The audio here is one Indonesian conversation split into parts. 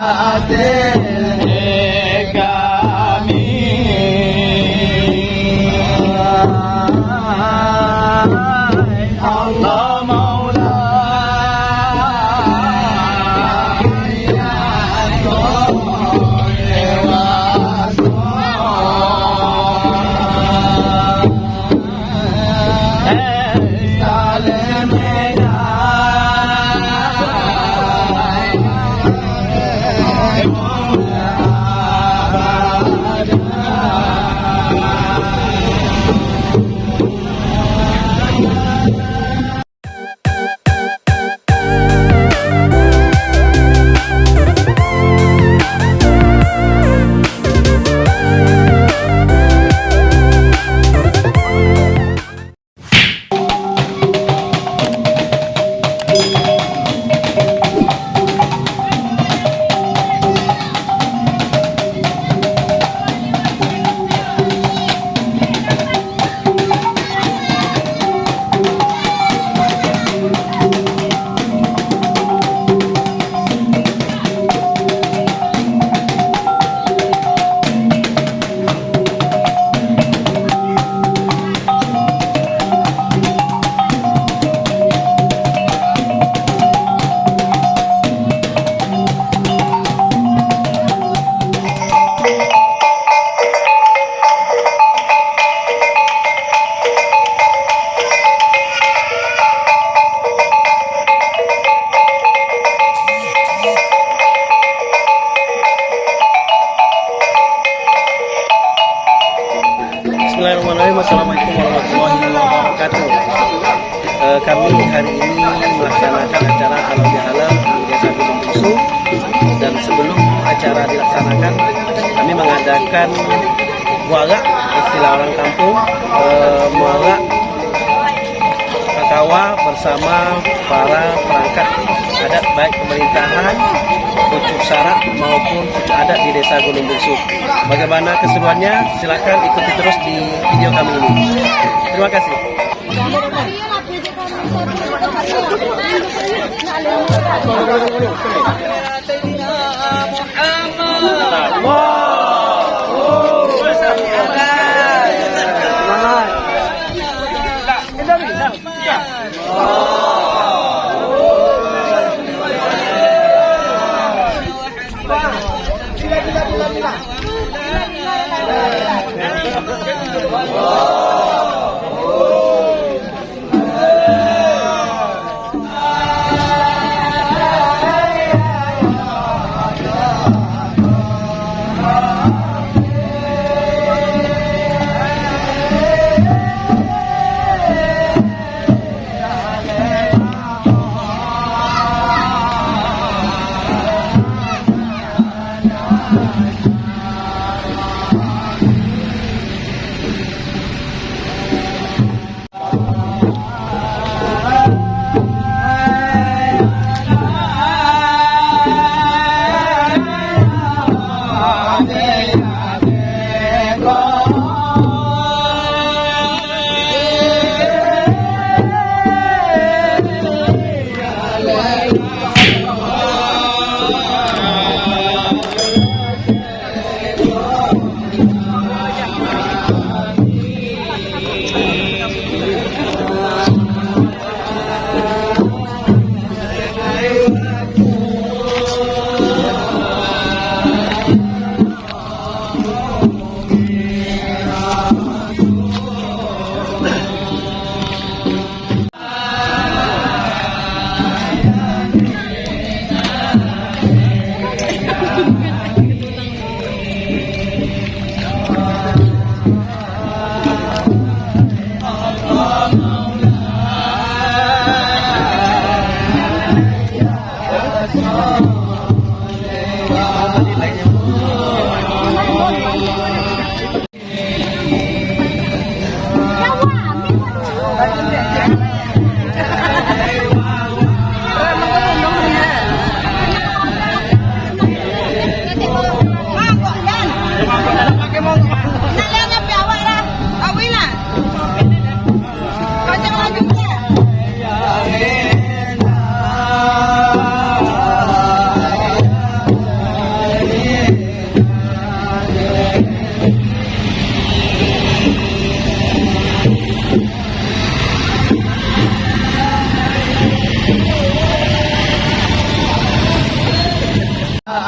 Ate Bismillahirrahmanirrahim Assalamualaikum warahmatullahi wabarakatuh. Eh, Kami hari ini melaksanakan acara halal bihalal di Desa Gunung Bungsu Dan sebelum acara dilaksanakan Kami mengadakan muara istilah orang kampung. Eh, Muara Kakawa bersama para perangkat adat baik pemerintahan pucuk syarat maupun pucuk adat di desa Gunung Bungsu. Bagaimana keseruannya? silahkan ikuti terus di video kami ini. Terima kasih. Oh. 와.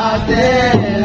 Allah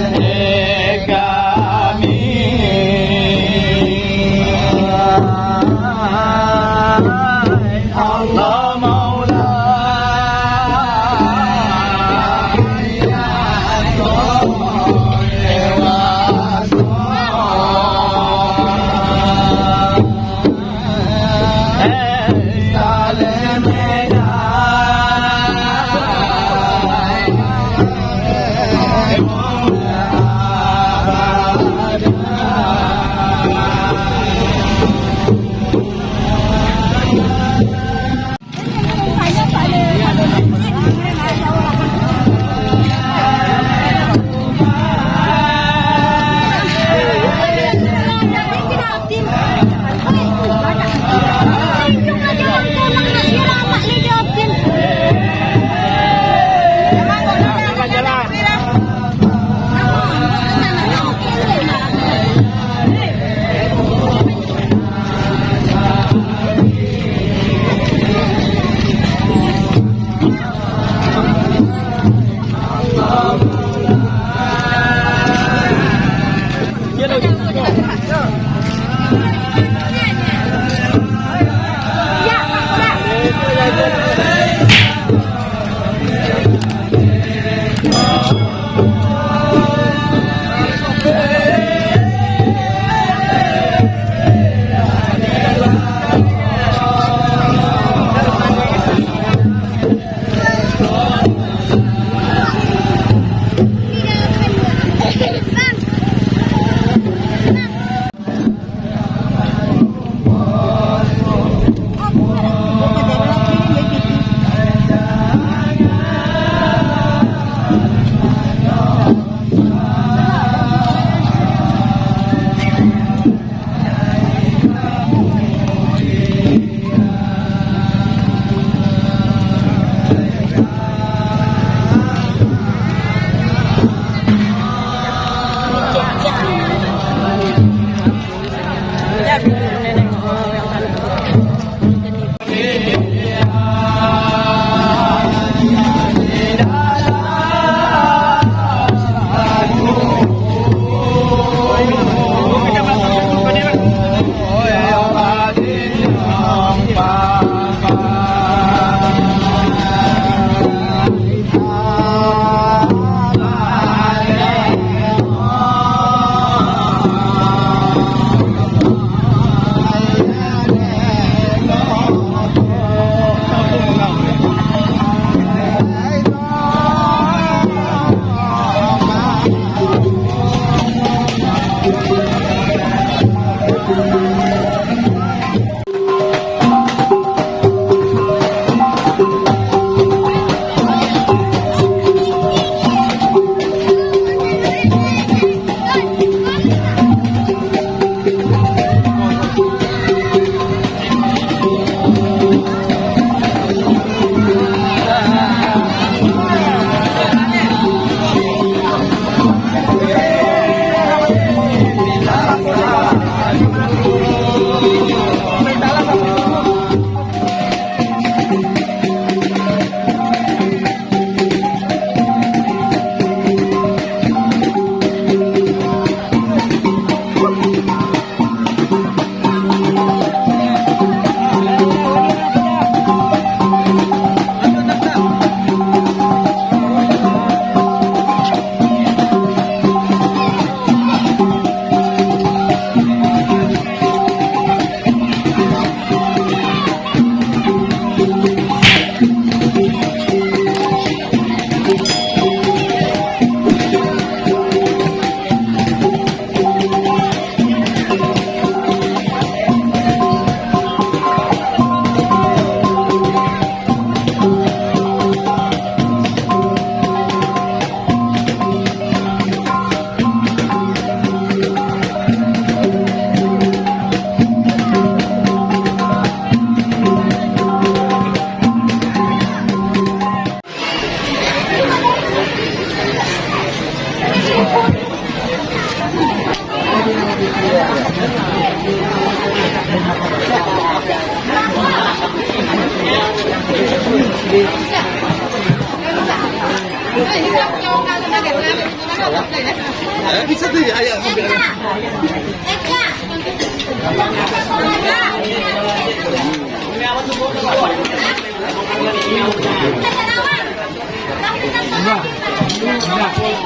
Yeah.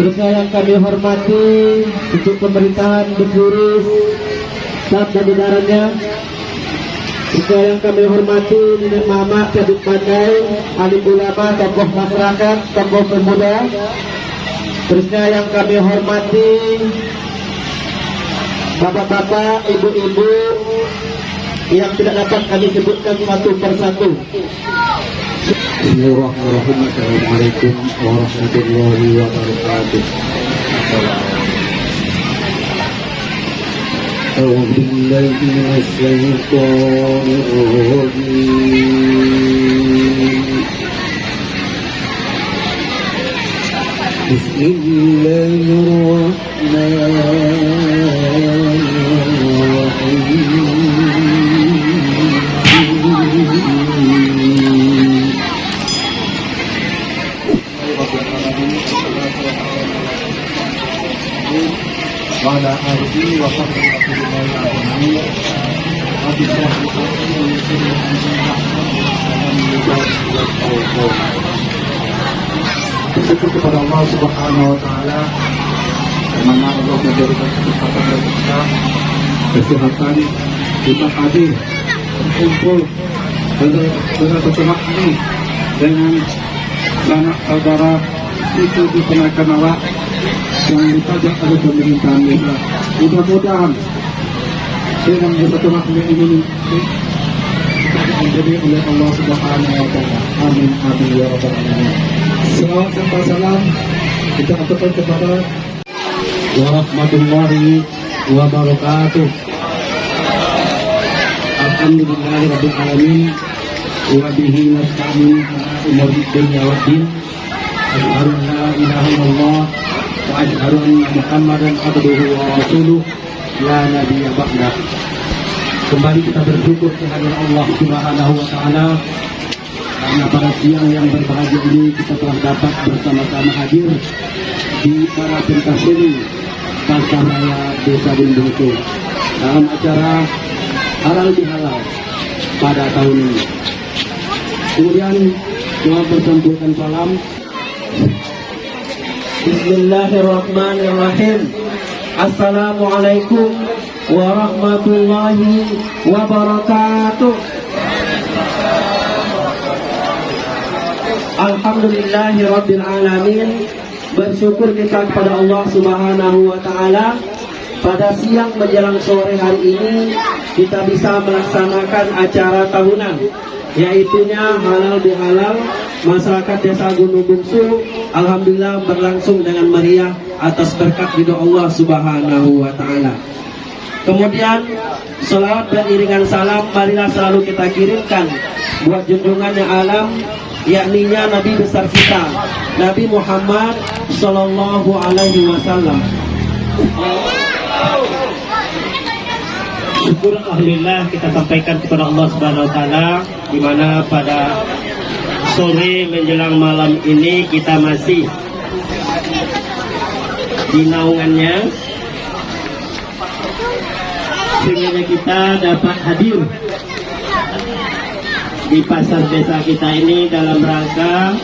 Terusnya yang kami hormati Pucuk pemerintahan Staf dan jajarannya juga yang kami hormati Nenek Mama, Cabit Pandai, alim ulama, tokoh masyarakat, tokoh pemuda. Terusnya yang kami hormati Bapak-bapak, ibu-ibu yang tidak dapat kami sebutkan satu persatu. بسم الله الرحمن الرحيم. السلام عليكم ورحمة الله وبركاته أعوذ بالله من الشيطان الرجيم بسم الله الرحمن ardi Bersyukur kepada Allah Subhanahu wa Ta'ala, karena Allah memberikan kesempatan bagi kita, kesehatan, kita hadir, berkumpul dengan setelah ini, dengan sanak saudara itu dikenakan Allah yang ditajak oleh pemerintahan desa. Mudah-mudahan dengan bersatu makhluk ini menjadi oleh Allah Subhanahu wa taala. Amin amin ya rabbal alamin. Salawat serta salam kita aturkan kepada warahmatullahi wabarakatuh. Alhamdulillahi rabbil alamin wa nasta'in ala umuri dunya waddin. Asyhadu an anna Muhammadan abduhu wa rasuluh la nabiyya ba'da. Kembali kita bersyukur kehadiran Allah Subhanahu wa taala karena pada siang yang berbahagia ini kita telah dapat bersama-sama hadir di para pentas seni Pasar Raya Desa Bundungku dalam acara halal bihalal pada tahun ini. Kemudian doa bersampaikan salam Bismillahirrahmanirrahim. Assalamualaikum warahmatullahi wabarakatuh. Alhamdulillahi Rabbil Alamin Bersyukur kita kepada Allah Subhanahu Wa Ta'ala Pada siang menjelang sore hari ini Kita bisa melaksanakan acara tahunan Yaitunya halal bihalal Masyarakat desa Gunung Bungsu Alhamdulillah berlangsung dengan meriah Atas berkat ridho Allah Subhanahu Wa Ta'ala Kemudian Salawat dan iringan salam Marilah selalu kita kirimkan Buat junjungan yang alam yakninya Nabi besar kita Nabi Muhammad Sallallahu Alaihi Wasallam. Syukur alhamdulillah kita sampaikan kepada Allah Subhanahu wa taala di mana pada sore menjelang malam ini kita masih di naungannya. Sehingga kita dapat hadir di pasar desa kita ini dalam rangka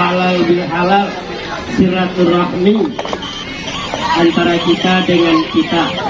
halal bihalal silaturahmi antara kita dengan kita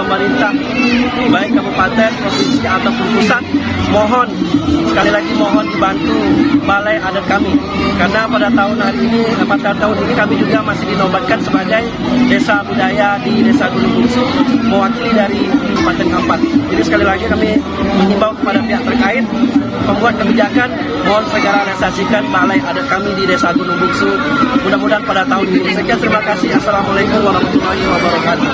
pemerintah, baik kabupaten, provinsi ataupun pusat, mohon balai adat kami karena pada tahun hari ini eh, pada tahun ini kami juga masih dinobatkan sebagai desa budaya di desa Gunung Bungsu mewakili dari Kabupaten Ampat. Jadi sekali lagi kami mengimbau kepada pihak terkait pembuat kebijakan mohon segera realisasikan balai adat kami di desa Gunung Bungsu. Mudah-mudahan pada tahun ini. Sekian terima kasih. Assalamualaikum warahmatullahi wabarakatuh.